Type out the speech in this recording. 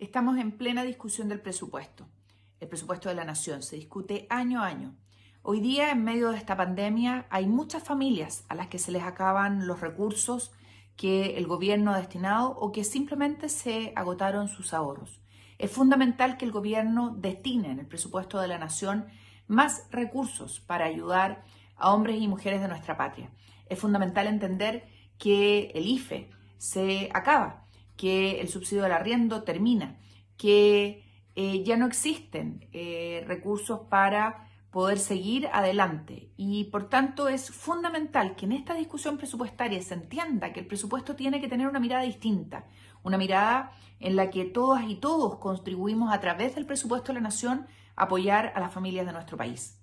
Estamos en plena discusión del presupuesto. El presupuesto de la nación se discute año a año. Hoy día, en medio de esta pandemia, hay muchas familias a las que se les acaban los recursos que el gobierno ha destinado o que simplemente se agotaron sus ahorros. Es fundamental que el gobierno destine en el presupuesto de la nación más recursos para ayudar a hombres y mujeres de nuestra patria. Es fundamental entender que el IFE se acaba que el subsidio del arriendo termina, que eh, ya no existen eh, recursos para poder seguir adelante y por tanto es fundamental que en esta discusión presupuestaria se entienda que el presupuesto tiene que tener una mirada distinta, una mirada en la que todas y todos contribuimos a través del presupuesto de la nación a apoyar a las familias de nuestro país.